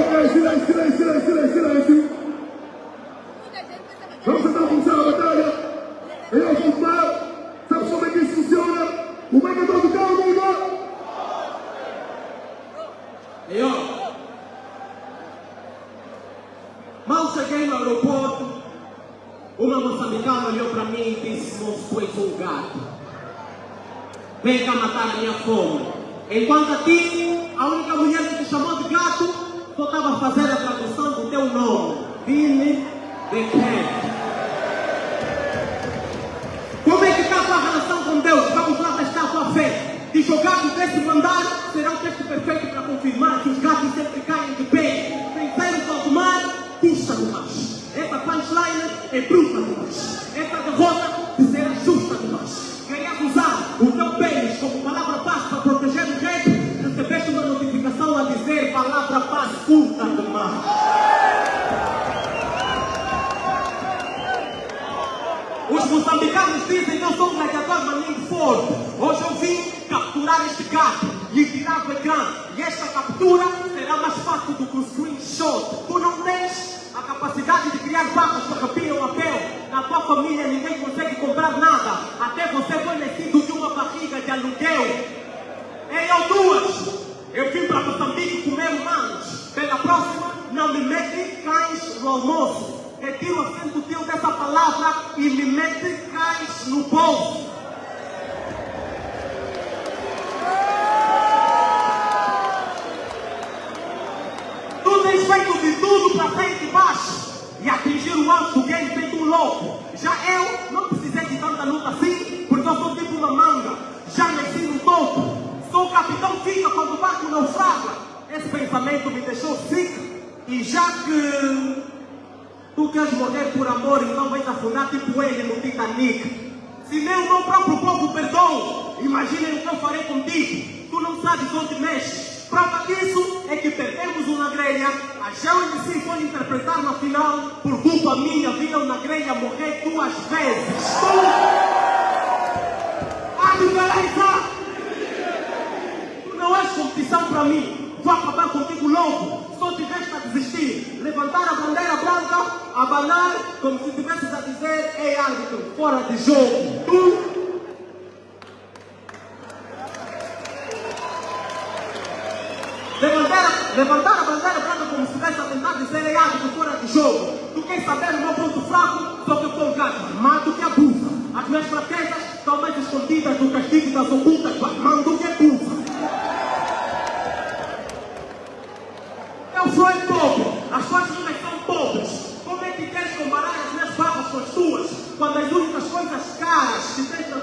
silêncio, silêncio, silêncio, silêncio, silêncio. Vamos tentar começar a batalha. Em algum mar, sabes como é que isso funciona? O megador do carro, amigo! E ó, mal cheguei no aeroporto, uma moçambicana olhou para mim e disse, moço, tu és gato. Vem cá matar a minha fome. Enquanto a ti, a única mulher que te chamou de gato, só estava fazer a tradução do teu nome. Vini the Cat. Como é que está a tua relação com Deus? Vamos lá testar a tua fé. De jogar do décimo andar será o texto perfeito para confirmar que os gatos sempre caem de pé. Vencer o Valdemar custa demais. Essa punchline é bruta demais. Essa Hoje eu vim capturar este gato, lhe tirar o ecrã. E esta captura será mais fácil do que um screenshot. Tu não tens a capacidade de criar barras que arrepiam a pele. Na tua família ninguém consegue comprar nada. Até você foi nascido de uma barriga de aluguel. Ei, eu duas! Eu vim para Moçambique comer humanos. Pela próxima, não me mete cães no almoço. Retira o teu dessa palavra e me mete cães no bolso. Tu tens feito de para frente e baixo e atingir o alto do game feito um louco. Já eu não precisei de tanta luta assim, porque eu sou tipo uma manga. Já nasci no topo. Sou capitão fica quando o barco naufraga. Esse pensamento me deixou sick. E já que tu queres morrer por amor, então vais afundar tipo ele no Titanic. Se nem o meu próprio povo perdoa, imaginem o que eu farei contigo. Tu não sabes onde mexes. Prova disso é que perdemos uma grelha. A Geo MC foi interpretar na final. Por culpa minha, viram na grelha morrer duas vezes. Tu! A diferença! Tu não és competição para mim. Vou acabar contigo logo. Só tiveste a desistir. Levantar a bandeira branca, abanar, como se tivesses a dizer: Ei, árbitro, fora de jogo. Tu Levantar, levantar ei, árbitro, fora de jogo. Tu queres saber o meu ponto fraco? Só que eu sou um gato armado que abusa. As minhas fraquezas estão mais escondidas no castigo das ocultas do que abusa. Eu sou pobre, as tuas minas são pobres. Como é que queres comparar as minhas barras com as tuas? Quando as únicas coisas caras que tens na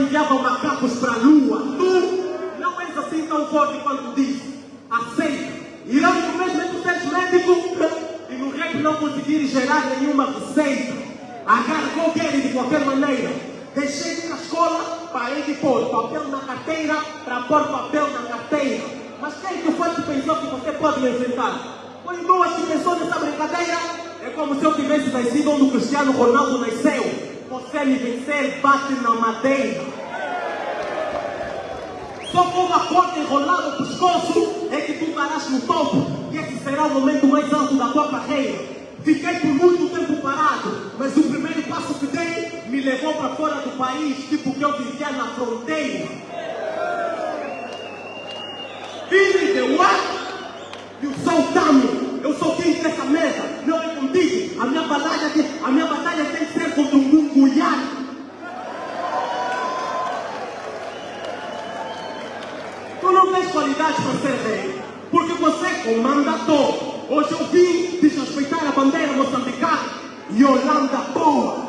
enviavam macacos para a lua. Tu não és assim tão forte quanto diz. Aceita. Mesmo é que tu seres médico e no rap não conseguires gerar nenhuma receita. Agarra qualquer de qualquer maneira. Deixei de à escola para ir pôr papel na carteira para pôr papel na carteira. Mas quem que foi que pensou que você pode me enfrentar? Foi duas pensou nessa brincadeira. É como se eu tivesse nascido onde o Cristiano Ronaldo nasceu. Você me vencer, bate na madeira. Só com uma corda enrolada no pescoço é que tu estarás no topo. E esse será o momento mais alto da tua carreira. Fiquei por muito tempo parado, mas o primeiro passo que dei me levou para fora do país, tipo que eu vivia na fronteira. Billy the what? Eu sou o Tami, eu sou quem dessa mesa, não é contigo. A minha batalha, tem- Hoje eu vim desrespeitar a bandeira moçambicana e Holanda boa.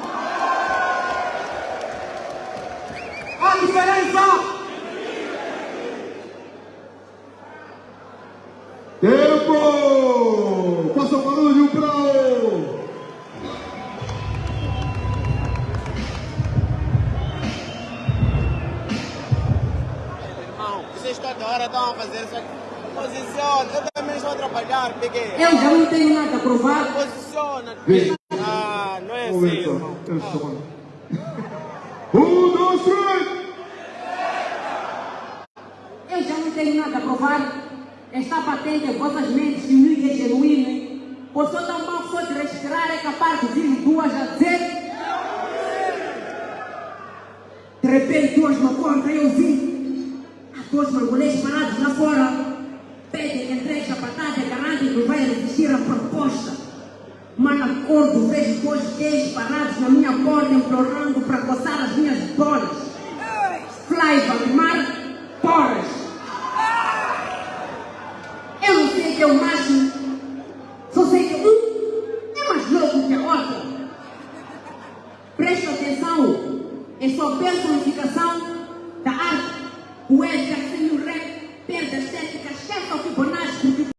A diferença Tempo! Faça barulho para o... Irmão, vocês toda hora estão a fazer isso aqui. Posicione, eu também estou atrapalhar, peguei. Eu já não tenho nada a provar. Posiciona. Vem. Ah, não é assim, só. irmão. Eu estou falando. Um, dois, três. Eu já não tenho nada a provar. Está patente em vossas mentes que o é genuíno. Por só tão mal foi de respirar, é capaz de vir duas a dizer. De repente, duas na porta, eu vi. Há dois mangolês parados lá fora. Pedem que entregue a batata garante que vai resistir à proposta. Mas acordo, vejo dois gays parados na minha porta, implorando para coçar as minhas bolas.